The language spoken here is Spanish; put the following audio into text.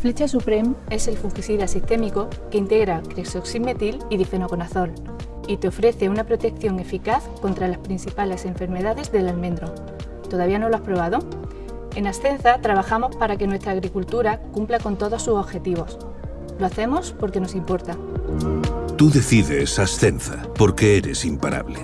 Flecha Supreme es el fungicida sistémico que integra cresoxilmetil y difenoconazol y te ofrece una protección eficaz contra las principales enfermedades del almendro. ¿Todavía no lo has probado? En Ascenza trabajamos para que nuestra agricultura cumpla con todos sus objetivos. Lo hacemos porque nos importa. Tú decides Ascenza, porque eres imparable.